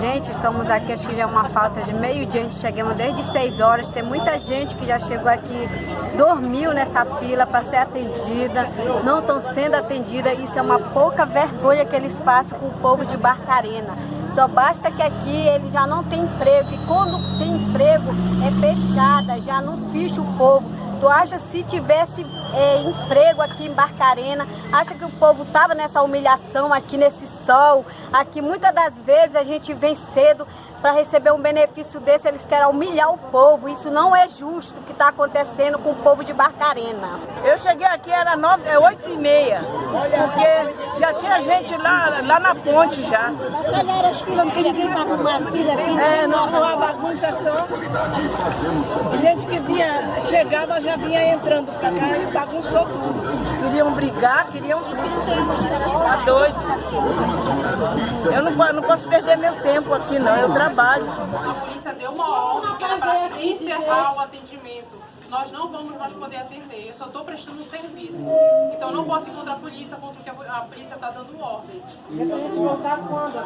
Gente, estamos aqui, acho que já é uma falta de meio dia, a gente chegamos desde 6 horas, tem muita gente que já chegou aqui, dormiu nessa fila para ser atendida, não estão sendo atendida, isso é uma pouca vergonha que eles fazem com o povo de Barcarena. Só basta que aqui ele já não tem emprego, e quando tem emprego é fechada, já não ficha o povo. Tu acha se tivesse é, emprego aqui em Barcarena, acha que o povo tava nessa humilhação aqui nesse sol, aqui muitas das vezes a gente vem cedo para receber um benefício desse, eles querem humilhar o povo. Isso não é justo o que está acontecendo com o povo de Barcarena. Eu cheguei aqui, era nove, é oito e meia, porque já tinha gente lá, lá na ponte já. Galera, as filas, que ninguém vai arrumar fila aqui. É, não, foi uma bagunça só. Gente que vinha, chegava, já vinha entrando pra cá e bagunçou tudo. Queriam brigar, queriam tudo. Tá doido. Eu não, não posso perder meu tempo aqui não, eu trabalho. A polícia deu uma ordem que para encerrar o atendimento. Nós não vamos mais poder atender, eu só estou prestando um serviço. Então eu não posso ir contra a polícia, contra o que a po- a polícia está dando ordem.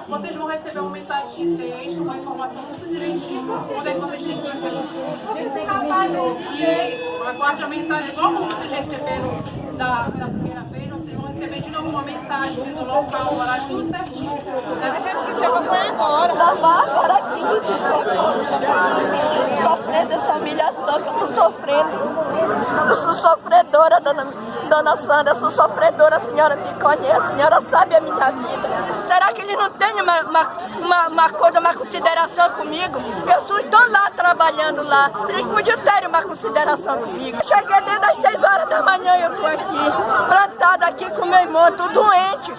Vocês vão receber uma mensagem de texto com a informação tudo direitinho, onde é que vocês têm que fazer. Isso, aguarde a mensagem, igual como vocês receberam da, da primeira vez, vocês vão receber de novo uma mensagem dizendo o local, o horário, tudo certinho. Deve ser que chegou foi agora. Agora sim, sofrendo essa humilhação eu tô sofrendo. Eu sou sofredora, dona, dona Sandra, eu sou sofredora, a senhora me conhece, a senhora sabe a minha vida. Será que ele não tem uma, uma, uma, coisa, uma consideração comigo? Eu estou lá trabalhando lá, eles podiam ter uma consideração comigo. Eu cheguei desde as 6 horas da manhã eu tô aqui, plantada aqui com meu irmão, tô? Doente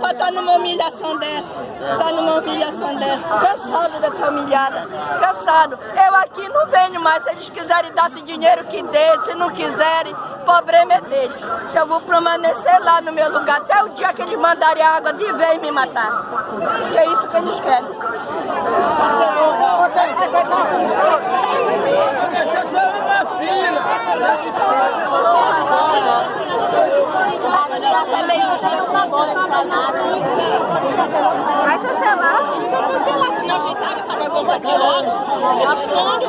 pra estar numa humilhação dessa, tá numa humilhação dessa, cansada de estar humilhada, cansado. Eu aqui não venho mais, se eles quiserem dar esse dinheiro que dê, se não quiserem, o problema é deles. Eu vou permanecer lá no meu lugar até o dia que eles mandarem água de vez me matar. É isso que eles querem. Até meio-dia eu não vou pra nada. Vai cancelar. Cancelar, se não ajeitar essa bagunça aqui logo. Eu respondo.